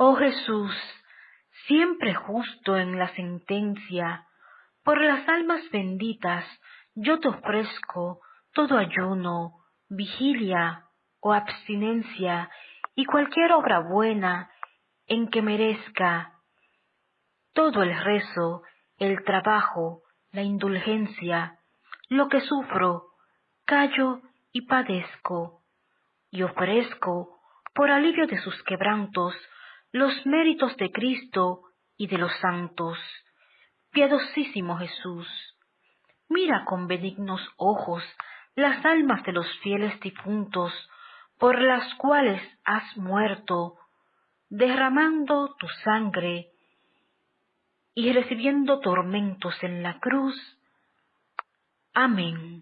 Oh Jesús, siempre justo en la sentencia, por las almas benditas yo te ofrezco todo ayuno, vigilia o abstinencia y cualquier obra buena en que merezca. Todo el rezo, el trabajo, la indulgencia, lo que sufro, callo y padezco, y ofrezco, por alivio de sus quebrantos, los méritos de Cristo y de los santos. Piadosísimo Jesús, mira con benignos ojos las almas de los fieles difuntos, por las cuales has muerto, derramando tu sangre y recibiendo tormentos en la cruz. Amén.